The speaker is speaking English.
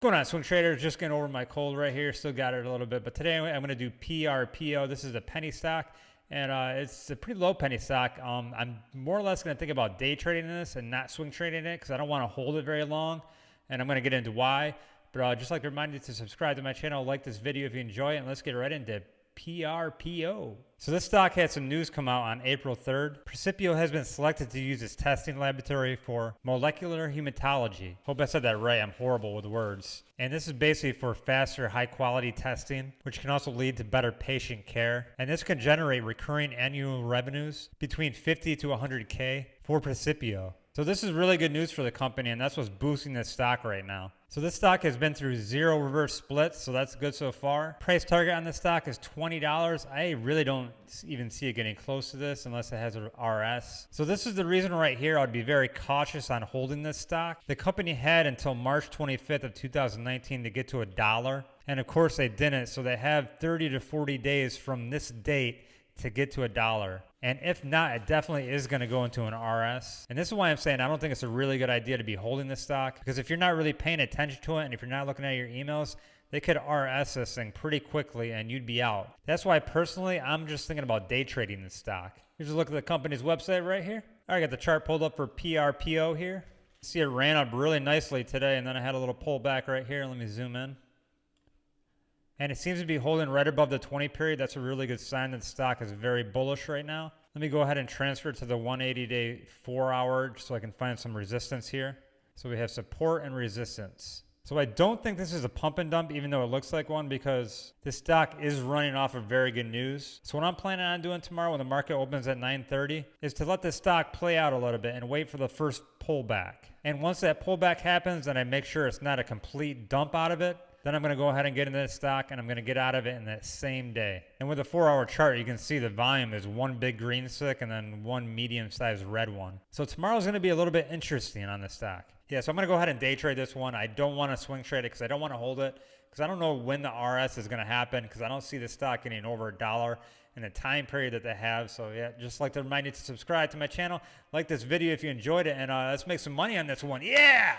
going on swing traders just getting over my cold right here. Still got it a little bit but today i'm going to do prpo this is a penny stock and uh, it's a pretty low penny stock. Um, i'm more or less going to think about day trading this and not swing trading it because i don't want to hold it very long and i'm going to get into why. But uh, just like to remind you to subscribe to my channel like this video if you enjoy it and let's get right into PRPO. So this stock had some news come out on April 3rd. Precipio has been selected to use its testing laboratory for molecular hematology. Hope I said that right. I'm horrible with words. And this is basically for faster, high quality testing, which can also lead to better patient care. And this can generate recurring annual revenues between 50 to 100K for Precipio. So this is really good news for the company, and that's what's boosting the stock right now. So this stock has been through zero reverse splits, so that's good so far. Price target on this stock is $20. I really don't even see it getting close to this unless it has a RS. So this is the reason right here I'd be very cautious on holding this stock. The company had until March 25th of 2019 to get to a dollar, and of course they didn't, so they have 30 to 40 days from this date to get to a dollar. And if not, it definitely is going to go into an RS. And this is why I'm saying I don't think it's a really good idea to be holding this stock because if you're not really paying attention to it and if you're not looking at your emails, they could RS this thing pretty quickly and you'd be out. That's why personally, I'm just thinking about day trading this stock. Here's a look at the company's website right here. All right, I got the chart pulled up for PRPO here. See, it ran up really nicely today and then I had a little pullback right here. Let me zoom in and it seems to be holding right above the 20 period. That's a really good sign that the stock is very bullish right now. Let me go ahead and transfer to the 180 day four hour so I can find some resistance here. So we have support and resistance. So I don't think this is a pump and dump, even though it looks like one, because this stock is running off of very good news. So what I'm planning on doing tomorrow when the market opens at 9.30 is to let the stock play out a little bit and wait for the first pullback. And once that pullback happens, then I make sure it's not a complete dump out of it. Then I'm going to go ahead and get into this stock and I'm going to get out of it in that same day. And with a four hour chart, you can see the volume is one big green stick and then one medium sized red one. So tomorrow's going to be a little bit interesting on the stock. Yeah, so I'm going to go ahead and day trade this one. I don't want to swing trade it because I don't want to hold it because I don't know when the RS is going to happen because I don't see the stock getting over a dollar in the time period that they have. So yeah, just like to remind you to subscribe to my channel, like this video if you enjoyed it, and uh, let's make some money on this one. Yeah!